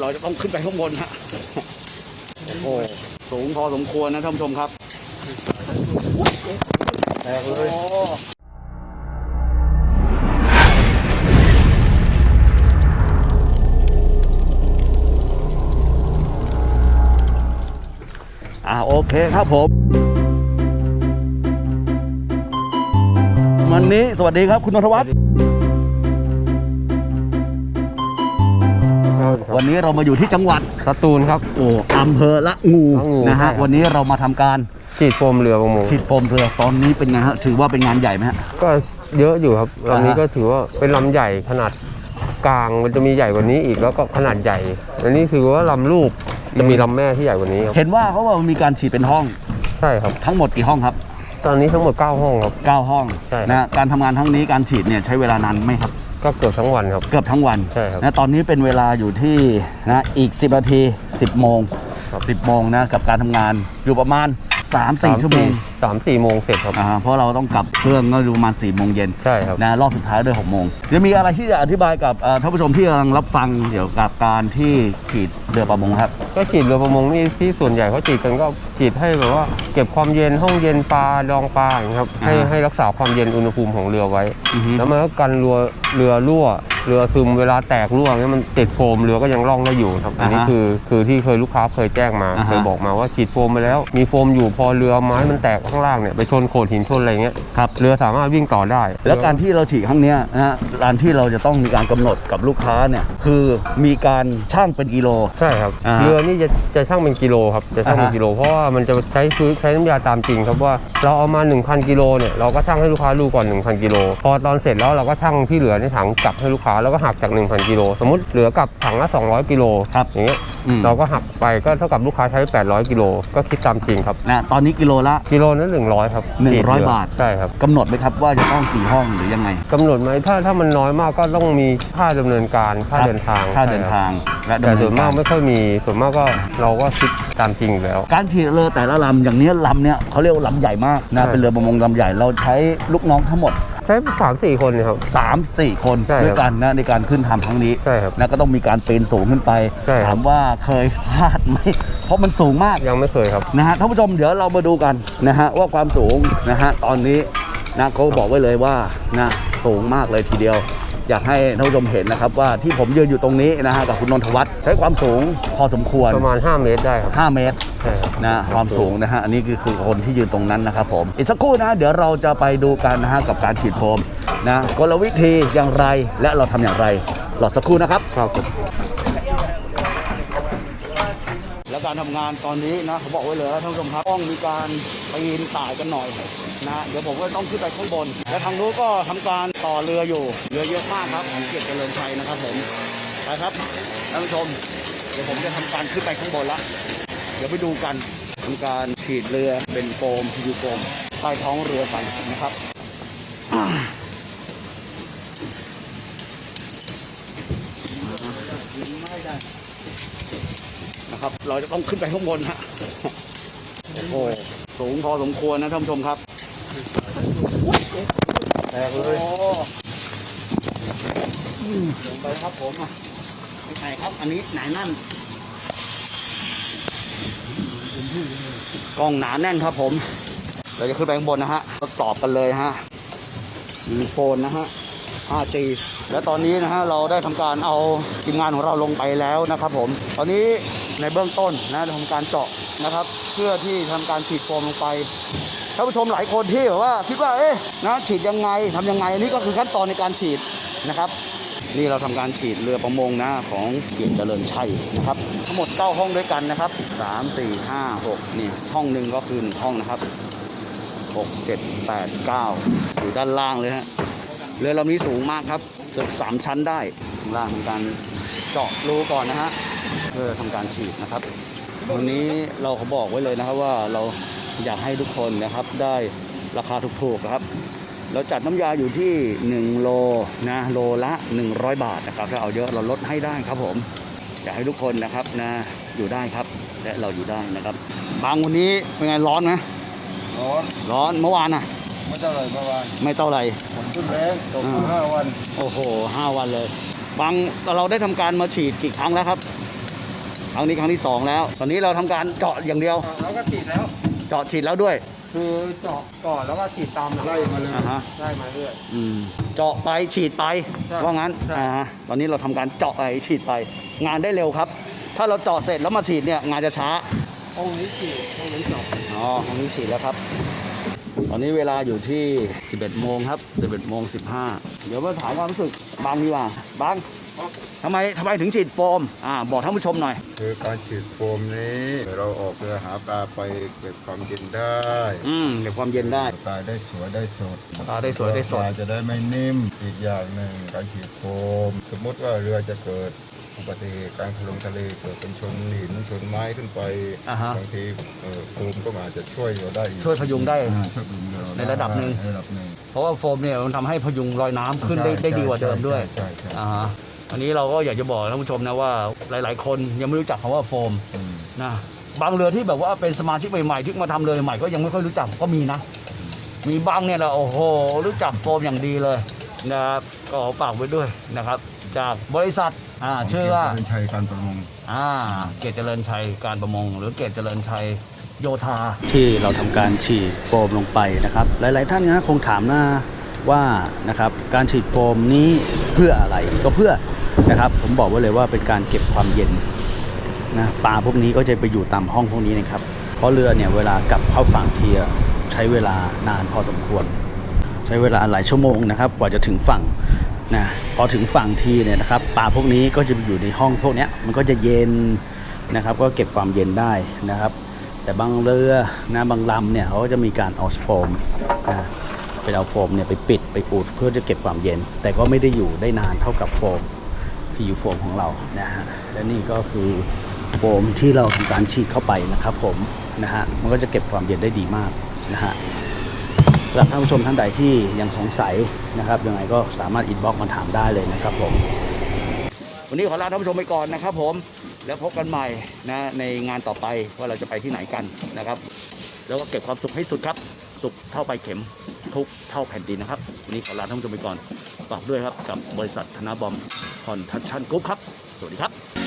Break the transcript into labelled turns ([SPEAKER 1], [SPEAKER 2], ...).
[SPEAKER 1] เราจะต้องขึ้นไปข้างบนฮะโอ้โหสูงพอสมควรนะท่านผู้ชมครับ
[SPEAKER 2] แตกเลย
[SPEAKER 1] โอ้อ่าโอเคครับผม วันนี้สวัสดีครับคุณนทวัฒน์ วันนี้เรามาอยู่ที่จังหวัด
[SPEAKER 2] สตูลครับ
[SPEAKER 1] โอ้อำเภอละงู
[SPEAKER 2] ละงู
[SPEAKER 1] นะฮะ
[SPEAKER 2] ใช่ครับ
[SPEAKER 1] วันนี้เรามาทำการ
[SPEAKER 2] ฉีดโฟมเรือประมง
[SPEAKER 1] ฉีดโฟมเรือตอนนี้เป็นไงฮะถือว่าเป็นงานใหญ่ไหมฮะ
[SPEAKER 2] ก็เยอะอยู่ครับ
[SPEAKER 1] อ่าฮะ
[SPEAKER 2] ลำนี้ก็ถือว่าเป็นลำใหญ่ขนาดกลางมันจะมีใหญ่กว่านี้อีกแล้วก็ขนาดใหญ่ อันนี้คือว่าลำลูกจะมีลำแม่ที่ใหญ่กว่านี้ครับ
[SPEAKER 1] เห็นว่าเขาว่ามีการฉีดเป็นห้อง
[SPEAKER 2] ใช่ครับ
[SPEAKER 1] ทั้งหมดกี่ห้องครับ
[SPEAKER 2] ตอนนี้ทั้งหมด 9 ห้องครับ
[SPEAKER 1] 9ห้อง
[SPEAKER 2] ใช่ครับ
[SPEAKER 1] นะการทำงานทั้งนี้การฉีดเนี่ยใช้เวลานานไหมครับ
[SPEAKER 2] ก็เกือบทั้งวันครับ
[SPEAKER 1] เกือบทั้งวัน
[SPEAKER 2] ใช่ครับ
[SPEAKER 1] นะตอนนี้เป็นเวลาอยู่ที่นะอีก 10นาที10 โมง
[SPEAKER 2] ครับ
[SPEAKER 1] 10โมงนะกับการทำงานอยู่ประมาณ 3-4ชั่วโมง
[SPEAKER 2] สามสี่โมงเสร็จครับ
[SPEAKER 1] อ่าเพราะเราต้องกลับเครื่องก็อยู่ประมาณ4โมงเย็น
[SPEAKER 2] ใช่ครับ
[SPEAKER 1] นะรอบสุดท้ายด้วย6โมงจะมีอะไรที่จะอธิบายกับเอ่อท่านผู้ชมที่กำลังรับฟังเกี่ยวกับการที่ฉีดเรือประมงครับ
[SPEAKER 2] ก็ฉีดเรือประมงนี่ที่ส่วนใหญ่เขาฉีดกันก็ฉีดให้แบบว่าเก็บความเย็นห้องเย็นปลาดองปลาอย่างเงี้ยครับให้
[SPEAKER 1] อ่า
[SPEAKER 2] ให้รักษาความเย็นอุณหภูมิของเรือไว้
[SPEAKER 1] อือฮึ
[SPEAKER 2] แล้วมันก็กันเรือเรือรั่ว เรือซึมเวลาแตกรั่วเงี้ยมันติดโฟมเรือก็ยังร่องได้อยู่ครับอันนี้
[SPEAKER 1] อ่าฮะ
[SPEAKER 2] คือคือที่เคยลูกค้าเคยแจ้งมา
[SPEAKER 1] อ่าฮะ
[SPEAKER 2] เคยบอกมาว่าฉีดโฟมไปแล้ว มีโฟมอยู่พอเรือไม้มันแตกข้างล่างเนี่ยไปชนโขดหินชนอะไรเงี้ย
[SPEAKER 1] ครับ
[SPEAKER 2] เรือสามารถวิ่งต่อได้
[SPEAKER 1] แล้วการที่เราฉีดครั้งเนี้ยนะฮะการที่เราจะต้องมีการกำหนดกับลูกค้าเนี่ยคือมีการช่างเป็นกิโล
[SPEAKER 2] ใช่ครับ
[SPEAKER 1] อ่าฮะ
[SPEAKER 2] เรือนี่จะจะช่างเป็นกิโลครับจะช่างเป็น
[SPEAKER 1] อ่าฮะ
[SPEAKER 2] กิโล เพราะว่ามันจะใช้ซื้อใช้น้ำยาตามจริงครับว่าเราเอามา 1,000 กิโลเนี่ยเราก็ช่างให้ลูกค้าดูก่อน 1,000 กิโล พอตอนเสร็จแล้วเราก็ช่างที่เหลือในถังกลับให้ลูกค้าแล้วก็หักจาก 1,000กิโลสมมติเหลือกลับถังละ200กิโล
[SPEAKER 1] ครับ
[SPEAKER 2] อย่างเงี้ย
[SPEAKER 1] อืม
[SPEAKER 2] เราก็หักไปก็เท่ากับลูกค้าใช้ 800กิโลก็คิดตามจริงครับ
[SPEAKER 1] นะตอนนี้กิโลละ
[SPEAKER 2] กิโลนั้น100ครับ
[SPEAKER 1] 100
[SPEAKER 2] ขีดเรื
[SPEAKER 1] บาท
[SPEAKER 2] ใช่ครับ
[SPEAKER 1] กำหนดไหมครับว่าจะต้องกี่ห้องหรือยังไง
[SPEAKER 2] กำหนดไหมถ้าถ้ามันน้อยมากก็ต้องมีค่าดำเนินการค่า
[SPEAKER 1] ครับ
[SPEAKER 2] เดินทาง
[SPEAKER 1] ค่าเดิน
[SPEAKER 2] ใช่ครับ
[SPEAKER 1] ทางและ
[SPEAKER 2] แต่
[SPEAKER 1] ดำเนิ
[SPEAKER 2] ส่วนนาก
[SPEAKER 1] กามร
[SPEAKER 2] ไม่ค่อยมีส่วนมากก็เราก็คิดตามจริงอยู่แล้ว
[SPEAKER 1] การฉีดเรือแต่ละลำอย่างเนี้ยลำเนี้ยเขาเรียกว่าลำใหญ่มากนะ
[SPEAKER 2] ใช่
[SPEAKER 1] เป็นเรือประมงลำใหญ่เราใช้ลูกน้องทั้งหมด
[SPEAKER 2] ใช้สามสี่คนเนยครับ
[SPEAKER 1] 3 4คน
[SPEAKER 2] ใช่ครับ
[SPEAKER 1] ด้วยกันนะในการขึ้นทำครั้งนี้
[SPEAKER 2] ใช่ครับ
[SPEAKER 1] นะก็ต้องมีการปีนสูงขึ้นไป
[SPEAKER 2] ใช่ครับ
[SPEAKER 1] ถามว่าเคยพลาดไหม เพราะมันสูงมาก
[SPEAKER 2] ยังไม่เคยครับ
[SPEAKER 1] นะฮะท่านผู้ชมเดี๋ยวเรามาดูกันนะฮะว่าความสูงนะฮะตอนนี้นะเขาบอกไว้เลยว่านะสูงมากเลยทีเดียว อยากให้ท่านผู้ชมเห็นนะครับว่าที่ผมยืนอยู่ตรงนี้นะฮะกับคุณนนทวัฒน์ใช้ความสูงพอสมควร
[SPEAKER 2] ประมาณ 5 เมตรได้ครับ
[SPEAKER 1] 5 เมตร
[SPEAKER 2] ใช่ครับ
[SPEAKER 1] นะความสูงนะฮะอันนี้คือคือคนที่ยืนตรงนั้นนะครับผมอีกสักครู่นะเดี๋ยวเราจะไปดูกันนะฮะกับการฉีดโฟมนะกลวิธีอย่างไรและเราทำอย่างไรรอสักครู่นะครับ
[SPEAKER 2] ครับ
[SPEAKER 1] แล้วการทำงานตอนนี้นะเขาบอกไว้เลยนะท่านผู้ชมครับต้องมีการปีนต่ายกันหน่อย นะเดี๋ยวผมก็ต้องขึ้นไปข้างบน และทางนู้นก็ทำการต่อเรืออยู่เรือเยอะมากครับของเกียรติเจริญชัยนะครับผมไปครับท่านผู้ชม เดี๋ยวผมจะทำการขึ้นไปข้างบนละเดี๋ยวไปดูกันทำการฉีดเรือเป็นโฟมพิวโฟมใต้ท้องเรือกันนะครับนะครับ เราจะต้องขึ้นไปข้างบนฮะโอ้สูงพอสมควรนะท่านผู้ชมครับ
[SPEAKER 2] แตกเลย
[SPEAKER 1] โอ้อืมลงไปครับผมอะไหนครับ อันนี้ไหนนั่น กล้องหนาแน่นครับผม เราจะขึ้นไปข้างบนนะฮะ ทดสอบกันเลยฮะมีโฟนนะฮะ 5G และตอนนี้นะฮะเราได้ทำการเอาทีมงานของเราลงไปแล้วนะครับผม ตอนนี้ในเบื้องต้นนะทำการเจาะนะครับ เพื่อที่ทำการฉีดโฟมลงไป ท่านผู้ชมหลายคนที่แบบว่าคิดว่าเอ๊ะนะฉีดยังไงทำยังไงอันนี้ก็คือขั้นตอนในการฉีดนะครับ นี่เราทำการฉีดเรือประมงนะของเกียรติเจริญชัยนะครับ ทั้งหมด9ห้องด้วยกันนะครับ 3 4 5 6นี่ห้องหนึ่งก็คือห้องนะครับ6 7 8 9 อยู่ด้านล่างเลยฮะเรือลำนี้สูงมากครับเกือบสามชั้นได้ข้างล่างทำการเจาะรูก่อนนะฮะเพื่อทำการฉีดนะครับ วันนี้เราเขาบอกไว้เลยนะครับว่าเรา อยากให้ทุกคนนะครับได้ราคาถูกๆนะครับ เราจัดน้ำยาอยู่ที่ 1 โลนะโลละ 100 บาทนะครับ ถ้าเอาเยอะเราลดให้ได้ครับผมอยากให้ทุกคนนะครับนะอยู่ได้ครับ และเราอยู่ได้นะครับ บางวันนี้เป็นไงร้อนไหม
[SPEAKER 2] ร้อน
[SPEAKER 1] ร้อนเมื่อวานน่ะ
[SPEAKER 2] ไม่เท่าไรเมื่อวาน
[SPEAKER 1] ไม่เท่าไหร่
[SPEAKER 2] ฝนขึ้นแรงตก
[SPEAKER 1] อ่า
[SPEAKER 2] ห้าวัน
[SPEAKER 1] โอ้โหห้าวันเลย บางเราได้ทำการมาฉีดกี่ครั้งแล้วครับ ครั้งนี้ครั้งที่สองแล้ว ตอนนี้เราทำการเจาะอย่างเดียว
[SPEAKER 2] แล้วก็ฉีดแล้ว
[SPEAKER 1] เจาะฉีดแล้วด้วย
[SPEAKER 2] คือเจาะก่อนแล้วก็ฉีดตามไล่มาเลย
[SPEAKER 1] อ่าฮะ
[SPEAKER 2] ไล่มาเรื่อย
[SPEAKER 1] อืมเจาะไปฉีดไป
[SPEAKER 2] ใช่
[SPEAKER 1] ว่างั้น
[SPEAKER 2] ใช่
[SPEAKER 1] อ่าฮะตอนนี้เราทำการเจาะไปฉีดไป งานได้เร็วครับ ถ้าเราเจาะเสร็จแล้วมาฉีดเนี่ยงานจะช้า
[SPEAKER 2] ห้องนี้ฉีดห้องนี้เจาะ
[SPEAKER 1] อ๋อตรงนี้ฉีดแล้วครับ ตอนนี้เวลาอยู่ที่ 11โมงครับ 11โมง15 เดี๋ยวมาถามความรู้สึกบางดีกว่าบาง ทำไมทำไมถึงฉีดโฟมอ่าบอกท่านผู้ชมหน่อย
[SPEAKER 3] คือการฉีดโฟมนี้เราออกเรือหาปลาไปเก็บความเย็นได้
[SPEAKER 1] อืมเก็บความเย็นได้
[SPEAKER 3] ปลาได้สวยได้สด
[SPEAKER 1] ปลาได้สวยได้สด
[SPEAKER 3] ปลาจะได้ไม่นิ่มอีกอย่างหนึ่งการฉีดโฟม สมมติว่าเรือจะเกิดอุบัติเหตุการลงทะเลเกิดเป็นชนหินชนไม้ขึ้นไป
[SPEAKER 1] อ่าฮะ
[SPEAKER 3] บางทีเอ่อโฟมก็อาจจะช่วยเราได้อีก
[SPEAKER 1] ช่วยพยุงได้
[SPEAKER 3] อ่าช่วยพยุงเรา
[SPEAKER 1] ในระดับหนึ่ง
[SPEAKER 3] ในระดับหนึ่ง
[SPEAKER 1] เพราะว่าโฟมเนี่ยมันทำให้พยุงลอยน้ำขึ้นได้ได้ดีกว่าเดิมด้วย
[SPEAKER 3] ใช่ใช่ใช่
[SPEAKER 1] อ่าฮะ อันนี้เราก็อยากจะบอกท่านผู้ชมนะว่าหลาย ๆ คนยังไม่รู้จักคำว่าโฟม
[SPEAKER 3] อืม
[SPEAKER 1] นะบางเรือที่แบบว่าเป็นสมาชิกใหม่ๆที่มาทำเรือใหม่ๆก็ยังไม่ค่อยรู้จักก็มีนะ มีบางเนี่ยเราโอ้โหรู้จักโฟมอย่างดีเลยนะครับก็ขอฝากไว้ด้วยนะครับ จากบริษัทอ่าชื่อว่า
[SPEAKER 3] เป็นชัยการประมง
[SPEAKER 1] อ่าเกตเจริญชัยการประมง หรือเกตเจริญชัยโยธาที่เราทำการฉีดโฟมลงไปนะครับ หลาย ๆ ท่านนะคงถามนะว่านะครับการฉีดโฟมนี้เพื่ออะไรก็เพื่อ นะครับ ผมบอกไว้เลยว่าเป็นการเก็บความเย็นนะปลาพวกนี้ก็จะไปอยู่ตามห้องพวกนี้นะครับ เพราะเรือเนี่ยเวลากลับเข้าฝั่งทีอะใช้เวลานานพอสมควร ใช้เวลาหลายชั่วโมงนะครับกว่าจะถึงฝั่งนะพอถึงฝั่งทีเนี่ยนะครับปลาพวกนี้ก็จะอยู่ในห้องพวกนี้มันก็จะเย็นนะครับ ก็เก็บความเย็นได้นะครับ แต่บางเรือนะบางลำเนี่ยเขาก็จะมีการเอาโฟมนะเป็นเอาโฟมเนี่ยไปปิดไปอุดเพื่อจะเก็บความเย็น แต่ก็ไม่ได้อยู่ได้นานเท่ากับโฟม ฟิวโฟมของเรานะฮะและนี่ก็คือโฟมที่เราทำการฉีดเข้าไปนะครับผมนะฮะมันก็จะเก็บความเย็นได้ดีมากนะฮะสำหรับท่านผู้ชมท่านใดที่ยังสงสัยนะครับยังไงก็สามารถ inbox มาถามได้เลยนะครับผม วันนี้ขอลาท่านผู้ชมไปก่อนนะครับผมแล้วพบกันใหม่นะในงานต่อไปว่าเราจะไปที่ไหนกันนะครับ แล้วก็เก็บความสุขให้สุดครับ สุขเท่าไปเข็มทุกเท่าแผ่นดินนะครับ วันนี้ขอลาท่านผู้ชมไปก่อนฝากด้วยครับกับบริษัทธนาบอม คอนทัชชันกรุ๊ปครับ สวัสดีครับ